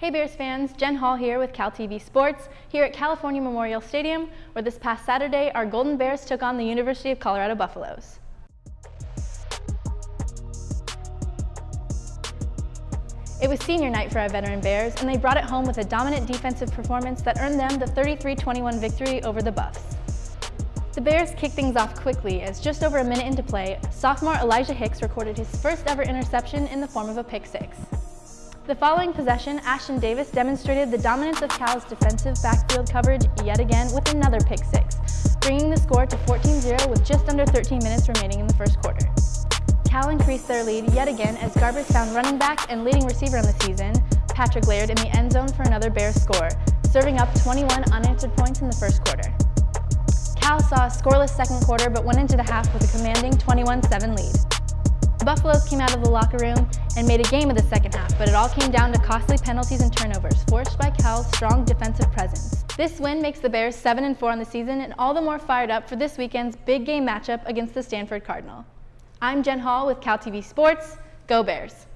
Hey Bears fans, Jen Hall here with Cal TV Sports, here at California Memorial Stadium, where this past Saturday our Golden Bears took on the University of Colorado Buffaloes. It was senior night for our veteran Bears, and they brought it home with a dominant defensive performance that earned them the 33-21 victory over the Buffs. The Bears kicked things off quickly as just over a minute into play, sophomore Elijah Hicks recorded his first ever interception in the form of a pick six. The following possession, Ashtyn Davis demonstrated the dominance of Cal's defensive backfield coverage yet again with another pick six, bringing the score to 14-0 with just under 13 minutes remaining in the first quarter. Cal increased their lead yet again as Garbers found running back and leading receiver on the season, Patrick Laird, in the end zone for another Bears score, serving up 21 unanswered points in the first quarter. Cal saw a scoreless second quarter but went into the half with a commanding 21-7 lead. The Buffaloes came out of the locker room and made a game of the second half, but it all came down to costly penalties and turnovers forced by Cal's strong defensive presence. This win makes the Bears 7-4 on the season and all the more fired up for this weekend's big game matchup against the Stanford Cardinal. I'm Jen Hall with Cal TV Sports. Go Bears!